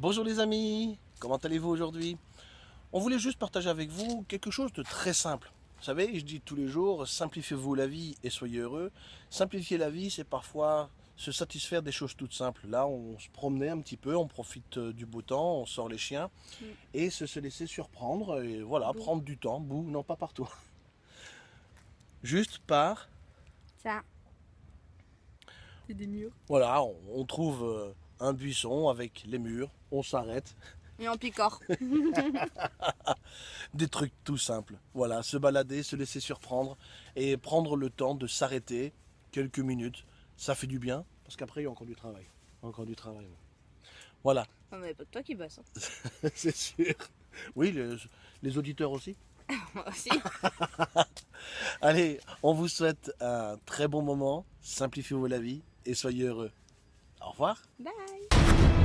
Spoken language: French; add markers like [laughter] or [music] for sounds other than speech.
Bonjour les amis, comment allez-vous aujourd'hui? On voulait juste partager avec vous quelque chose de très simple. Vous savez, je dis tous les jours, simplifiez-vous la vie et soyez heureux. Simplifier la vie, c'est parfois se satisfaire des choses toutes simples. Là, on se promenait un petit peu, on profite euh, du beau temps, on sort les chiens Mm. et se, se laisser surprendre et voilà, Bouh. prendre du temps. Bouh, non pas partout. [laughs] Juste par, Ça. C'est des murs. voilà, on, on trouve euh, un buisson avec les murs, on s'arrête, Et en picore. [laughs] des trucs tout simples. Voilà, se balader, se laisser surprendre et prendre le temps de s'arrêter quelques minutes. Ça fait du bien parce qu'après il y a encore du travail. Encore du travail. Voilà, Non, mais pas que toi qui bosses. hein. [laughs] c'est sûr. Oui, les, les auditeurs aussi. [laughs] Moi aussi. Allez, on vous souhaite un très bon moment. Simplifiez-vous la vie et soyez heureux. Au revoir. Bye.